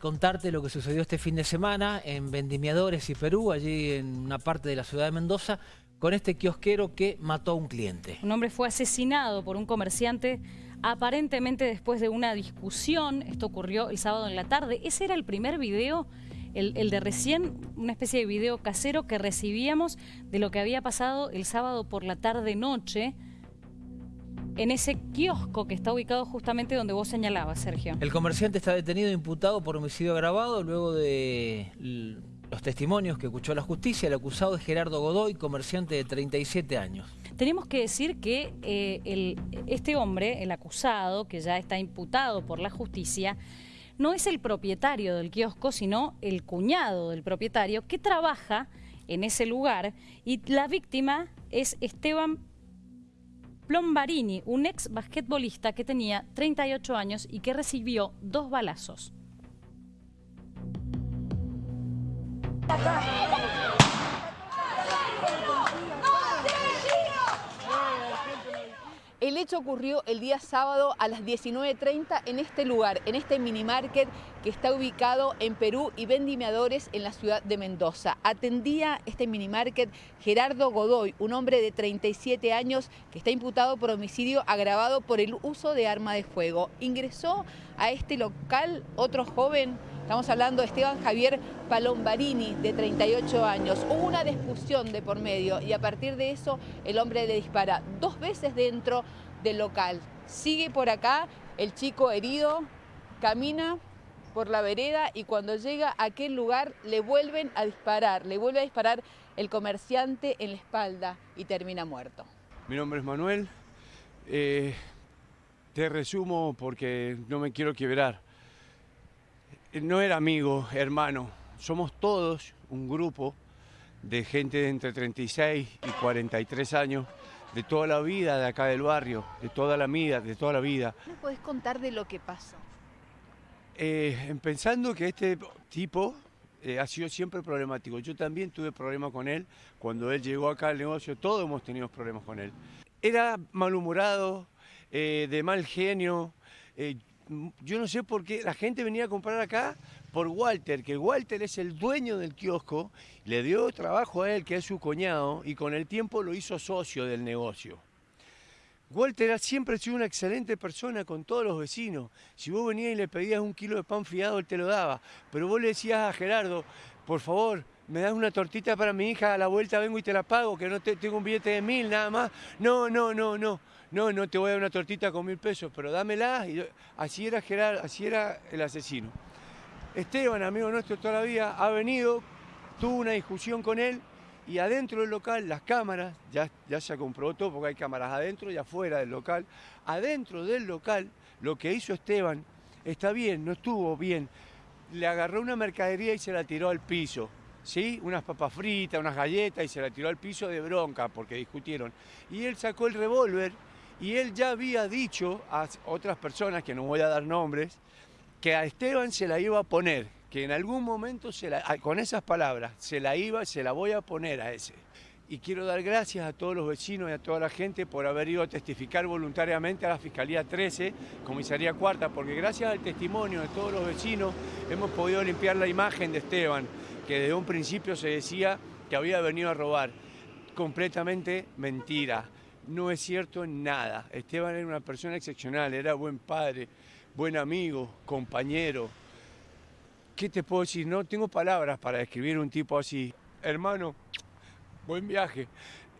contarte lo que sucedió este fin de semana en Vendimiadores y Perú, allí en una parte de la ciudad de Mendoza, con este kiosquero que mató a un cliente. Un hombre fue asesinado por un comerciante aparentemente después de una discusión. Esto ocurrió el sábado en la tarde. Ese era el primer video, el, el de recién, una especie de video casero que recibíamos de lo que había pasado el sábado por la tarde-noche en ese kiosco que está ubicado justamente donde vos señalabas, Sergio. El comerciante está detenido e imputado por homicidio agravado luego de los testimonios que escuchó la justicia. El acusado es Gerardo Godoy, comerciante de 37 años. Tenemos que decir que eh, este hombre, el acusado, que ya está imputado por la justicia, no es el propietario del kiosco, sino el cuñado del propietario que trabaja en ese lugar y la víctima es Esteban Plombarini, un ex basquetbolista que tenía 38 años y que recibió dos balazos. Hecho ocurrió el día sábado a las 19.30 en este lugar, en este mini market que está ubicado en Perú y vendimiadores en la ciudad de Mendoza. Atendía este mini market Gerardo Godoy, un hombre de 37 años que está imputado por homicidio agravado por el uso de arma de fuego. Ingresó a este local otro joven Estamos hablando de Esteban Javier Palombarini, de 38 años. Hubo una discusión de por medio y a partir de eso el hombre le dispara dos veces dentro del local. Sigue por acá, el chico herido camina por la vereda y cuando llega a aquel lugar le vuelven a disparar, le vuelve a disparar el comerciante en la espalda y termina muerto. Mi nombre es Manuel, eh, te resumo porque no me quiero quebrar no era amigo, hermano. Somos todos un grupo de gente de entre 36 y 43 años, de toda la vida de acá del barrio, de toda la vida, de toda la vida. ¿Me podés contar de lo que pasó? Eh, pensando que este tipo eh, ha sido siempre problemático. Yo también tuve problemas con él. Cuando él llegó acá al negocio, todos hemos tenido problemas con él. Era malhumorado, eh, de mal genio yo no sé por qué la gente venía a comprar acá por Walter, que Walter es el dueño del kiosco, le dio trabajo a él, que es su cuñado, y con el tiempo lo hizo socio del negocio. Walter siempre ha sido una excelente persona con todos los vecinos. Si vos venías y le pedías un kilo de pan fiado, él te lo daba. Pero vos le decías a Gerardo, por favor, me das una tortita para mi hija, a la vuelta vengo y te la pago, que no te, tengo un billete de mil nada más. No, no, no, no no, no te voy a dar una tortita con mil pesos, pero dámela. Y así era Gerard, así era el asesino. Esteban, amigo nuestro toda la vida, ha venido, tuvo una discusión con él y adentro del local, las cámaras, ya, ya se comprobó todo porque hay cámaras adentro y afuera del local. Adentro del local, lo que hizo Esteban está bien, no estuvo bien. Le agarró una mercadería y se la tiró al piso. ¿Sí? unas papas fritas, unas galletas y se la tiró al piso de bronca porque discutieron. Y él sacó el revólver y él ya había dicho a otras personas, que no voy a dar nombres, que a Esteban se la iba a poner, que en algún momento se la, con esas palabras se la iba, se la voy a poner a ese. Y quiero dar gracias a todos los vecinos y a toda la gente por haber ido a testificar voluntariamente a la Fiscalía 13, Comisaría Cuarta, porque gracias al testimonio de todos los vecinos hemos podido limpiar la imagen de Esteban, que desde un principio se decía que había venido a robar. Completamente mentira no es cierto nada. Esteban era una persona excepcional, era buen padre, buen amigo, compañero. ¿Qué te puedo decir? No tengo palabras para describir un tipo así. Hermano, buen viaje.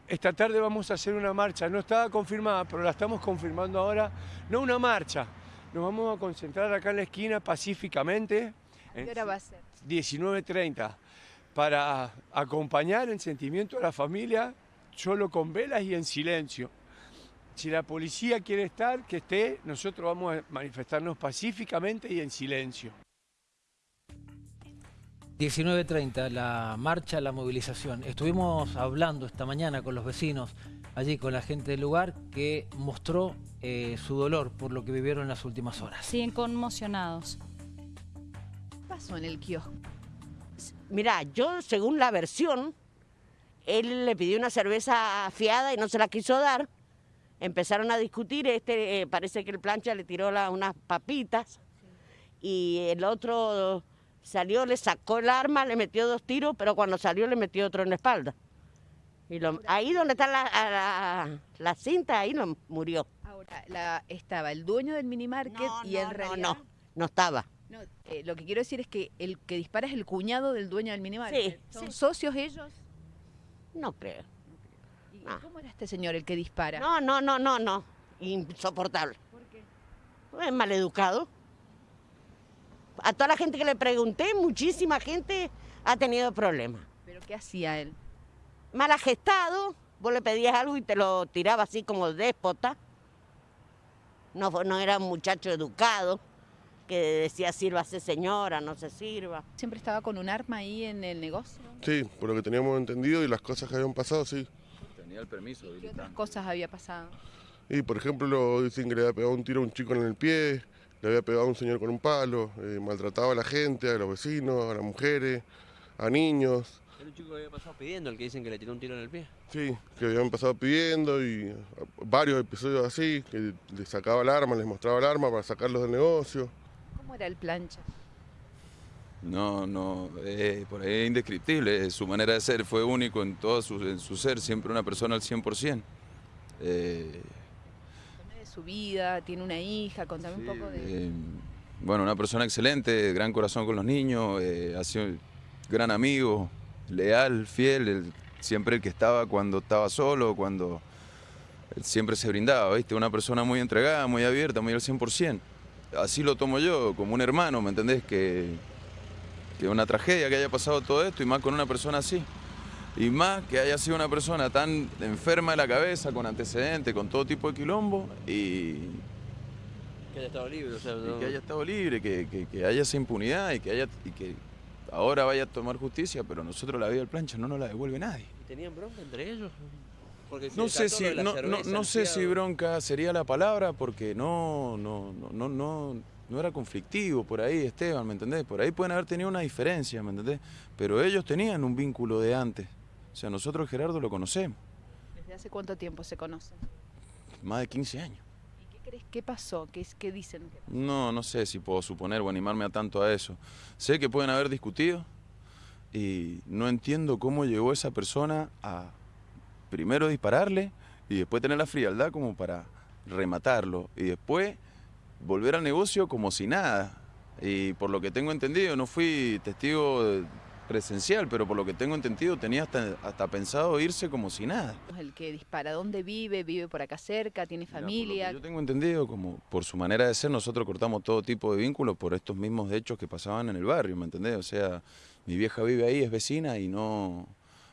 Esta tarde vamos a hacer una marcha. No estaba confirmada, pero la estamos confirmando ahora. No una marcha. Nos vamos a concentrar acá en la esquina pacíficamente. ¿Qué hora va a ser? 19.30. Para acompañar el sentimiento de la familia solo con velas y en silencio. Si la policía quiere estar, que esté, nosotros vamos a manifestarnos pacíficamente y en silencio. 19.30, la marcha, la movilización. Estuvimos hablando esta mañana con los vecinos, allí con la gente del lugar, que mostró eh, su dolor por lo que vivieron en las últimas horas. Siguen conmocionados. ¿Qué pasó en el kiosco? Mirá, yo según la versión él le pidió una cerveza fiada y no se la quiso dar. Empezaron a discutir, este eh, parece que el plancha le tiró unas papitas y el otro Salió, le sacó el arma, le metió dos tiros, pero cuando salió le metió otro en la espalda. Y lo- ahí donde está la, la, la cinta, ahí lo murió. Ahora, la- estaba el dueño del mini market y en no, realidad... no, no estaba. No, eh, lo que quiero decir es que el que dispara es el cuñado del dueño del mini market. Sí, ¿Son sí. socios ellos? No creo. ¿Y Ah. cómo era este señor el que dispara? No, no, no, no, no. Insoportable. ¿Por qué? Es maleducado. A toda la gente que le pregunté, muchísima gente ha tenido problemas. ¿Pero qué hacía él? Mal gestado, vos le pedías algo y te lo tiraba así como déspota. No, no era un muchacho educado que decía sírvase señora, no se sirva. ¿Siempre estaba con un arma ahí en el negocio? Sí, por lo que teníamos entendido y las cosas que habían pasado, sí. Tenía el permiso ¿Qué otras cosas había pasado? Y por ejemplo, lo dicen que le había pegado un tiro a un chico en el pie, le había pegado a un señor con un palo, eh, maltrataba a la gente, a los vecinos, a las mujeres, a niños. Era un chico que había pasado pidiendo, el que dicen que le tiró un tiro en el pie. Sí, que habían pasado pidiendo y varios episodios así, que les sacaba el arma, les mostraba el arma para sacarlos del negocio. ¿Cómo era el plancha? No, no, eh, por ahí es indescriptible. Su manera de ser fue único en todo su, en su ser, siempre una persona al 100%. Eh, de su vida, tiene una hija, contame un poco de... eh, bueno, una persona excelente, gran corazón con los niños, eh, ha sido gran amigo, leal, fiel, el- siempre el que estaba cuando estaba solo, cuando él siempre se brindaba, ¿viste? Una persona muy entregada, muy abierta, muy al 100%. Así lo tomo yo, como un hermano, ¿me entendés? Que, que una tragedia que haya pasado todo esto y más con una persona así. Y más que haya sido una persona tan enferma de la cabeza, con antecedentes, con todo tipo de quilombo y, Que haya estado libre, o sea, y que haya estado libre, que, que- que haya esa impunidad y que, haya, y que ahora vaya a tomar justicia, pero nosotros la vida del plancha no nos la devuelve nadie. ¿Y tenían bronca entre ellos? Porque se No sé, si, no, no- cerveza, no sé si bronca sería la palabra porque no, no, no, no, no, no era conflictivo por ahí, Esteban, ¿me entendés? Por ahí pueden haber tenido una diferencia, ¿me entendés? Pero ellos tenían un vínculo de antes. O sea, nosotros Gerardo lo conocemos, ¿Desde hace cuánto tiempo se conocen? más de 15 años. ¿Y qué crees? ¿Qué pasó? ¿Qué, es- qué dicen? que pasó? No, no sé si puedo suponer o animarme a tanto a eso. Sé que pueden haber discutido y no entiendo cómo llegó esa persona a primero dispararle y después tener la frialdad como para rematarlo y después volver al negocio como si nada. Y por lo que tengo entendido, no fui testigo presencial, pero por lo que tengo entendido tenía hasta, hasta pensado irse como si nada. El que dispara, ¿dónde vive? ¿Vive por acá cerca? ¿Tiene familia? yo tengo entendido, como por su manera de ser, nosotros cortamos todo tipo de vínculos por estos mismos hechos que pasaban en el barrio, ¿me entendés? O sea, mi vieja vive ahí, es vecina y no,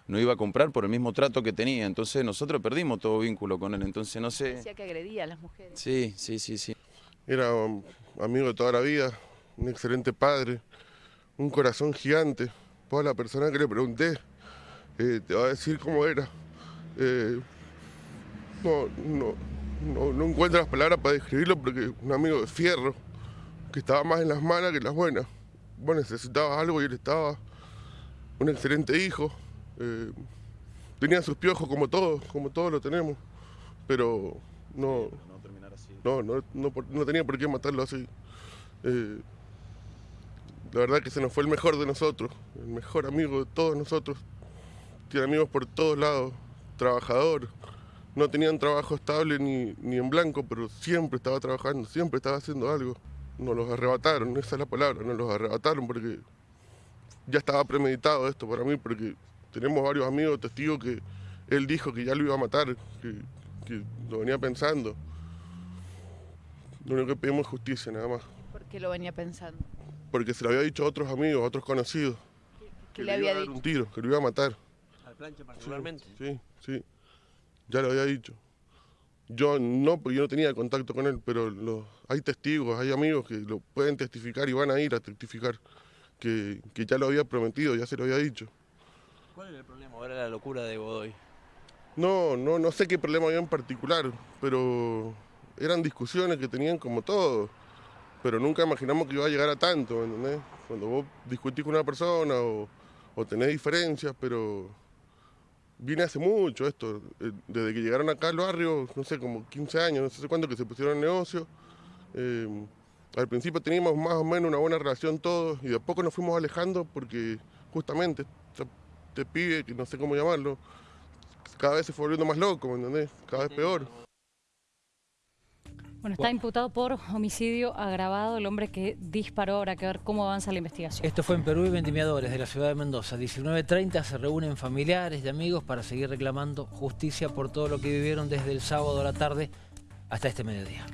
no iba a comprar por el mismo trato que tenía. Entonces nosotros perdimos todo vínculo con él. Entonces no sé. Decía que agredía a las mujeres. Sí, sí, sí, sí. Era um, amigo de toda la vida, un excelente padre, un corazón gigante. Toda la persona que le pregunté eh, te va a decir cómo era. Eh, no, no, no, no encuentro las palabras para describirlo porque un amigo de fierro, que estaba más en las malas que en las buenas. Vos necesitabas algo y él estaba. Un excelente hijo. Eh, tenía sus piojos como todos, como todos lo tenemos. Pero no, No no, no, no, tenía por qué matarlo así. Eh, la verdad que se nos fue el mejor de nosotros, el mejor amigo de todos nosotros. Tiene amigos por todos lados, trabajador. No tenía un trabajo estable ni, ni en blanco, pero siempre estaba trabajando, siempre estaba haciendo algo. Nos los arrebataron, esa es la palabra, nos los arrebataron porque ya estaba premeditado esto para mí, porque tenemos varios amigos testigos que él dijo que ya lo iba a matar, que, que lo venía pensando. Lo único que pedimos es justicia, nada más. ¿Por qué lo venía pensando? Porque se lo había dicho a otros amigos, a otros conocidos. ¿Qué que le iba había a dar dicho? un tiro, que lo iba a matar. Al plancha particularmente. Sí, sí. Ya lo había dicho. Yo no, porque yo no tenía contacto con él, pero los- hay testigos, hay amigos que lo pueden testificar y van a ir a testificar que, que ya lo había prometido, ya se lo había dicho. ¿Cuál era el problema? Ahora la locura de Godoy. No, no, no sé qué problema había en particular, pero eran discusiones que tenían como todo. Pero nunca imaginamos que iba a llegar a tanto, ¿me entendés? Cuando vos discutís con una persona o, o tenés diferencias, pero viene hace mucho esto. eh, Desde que llegaron acá al barrio, no sé, como 15 años, no sé cuánto que se pusieron en negocio. eh, Al principio teníamos más o menos una buena relación todos y de a poco nos fuimos alejando porque justamente este pibe, que no sé cómo llamarlo, cada vez se fue volviendo más loco, ¿me entendés? Cada vez peor. Bueno, está imputado por homicidio agravado el hombre que disparó. Habrá que ver cómo avanza la investigación. Esto fue en Perú y Vendimiadores de la ciudad de Mendoza. 19.30 se reúnen familiares y amigos para seguir reclamando justicia por todo lo que vivieron desde el sábado a la tarde hasta este mediodía.